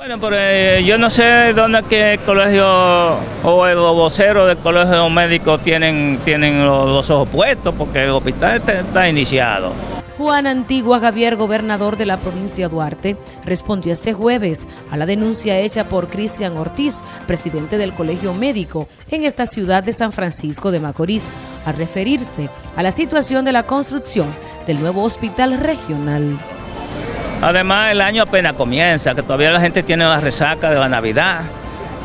Bueno, pero eh, yo no sé dónde que el colegio o el vocero del colegio médico tienen, tienen los, los ojos puestos porque el hospital está, iniciado. Juan Antigua Javier, gobernador de la provincia Duarte, respondió este jueves a la denuncia hecha por Cristian Ortiz, presidente del Colegio Médico en esta ciudad de San Francisco de Macorís, al referirse a la situación de la construcción del nuevo hospital regional. Además, el año apenas comienza, que todavía la gente tiene la resaca de la Navidad.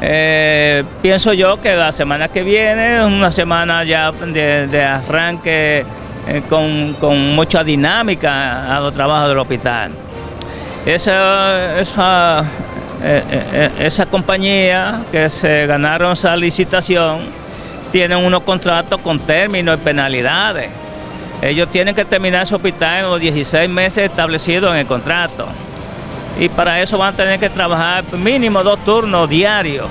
Eh, pienso yo que la semana que viene es una semana ya de, arranque eh, con, mucha dinámica a los trabajos del hospital. Esa, esa, eh, compañía que se ganaron esa licitación tienen unos contratos con términos y penalidades. Ellos tienen que terminar ese hospital en los 16 meses establecidos en el contrato. Y para eso van a tener que trabajar mínimo dos turnos diarios.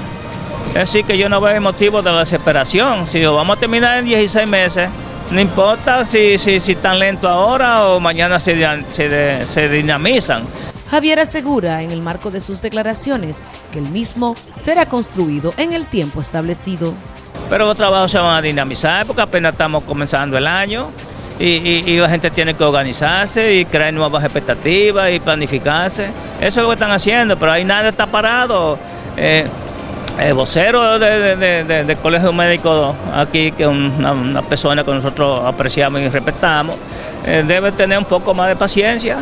Es decir, que yo no veo motivo de desesperación. Si lo vamos a terminar en 16 meses, no importa si, si, si tan lento ahora o mañana se, se, se dinamizan. Javier asegura en el marco de sus declaraciones que el mismo será construido en el tiempo establecido. Pero los trabajos se van a dinamizar porque apenas estamos comenzando el año. Y, la gente tiene que organizarse y crear nuevas expectativas y planificarse. Eso es lo que están haciendo, pero ahí nada está parado. Eh, el vocero de, de, de, del Colegio Médico aquí, que es una, persona que nosotros apreciamos y respetamos, eh, debe tener un poco más de paciencia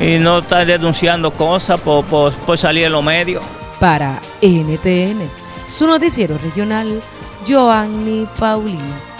y no estar denunciando cosas por, por, por salir en los medios. Para NTN, su noticiero regional, Joanny Paulino.